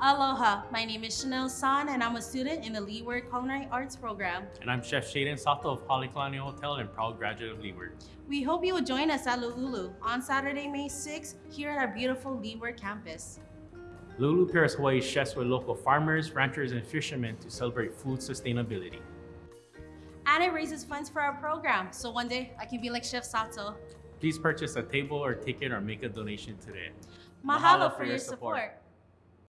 Aloha, my name is Chanel San and I'm a student in the Leeward Culinary Arts program. And I'm Chef Shaden Sato of Halekulani Hotel and proud graduate of Leeward. We hope you will join us at Lulu on Saturday, May 6th here at our beautiful Leeward campus. Lulu pairs Hawaii chefs with local farmers, ranchers, and fishermen to celebrate food sustainability. And it raises funds for our program, so one day I can be like Chef Sato. Please purchase a table or ticket or make a donation today. Mahalo, for your support.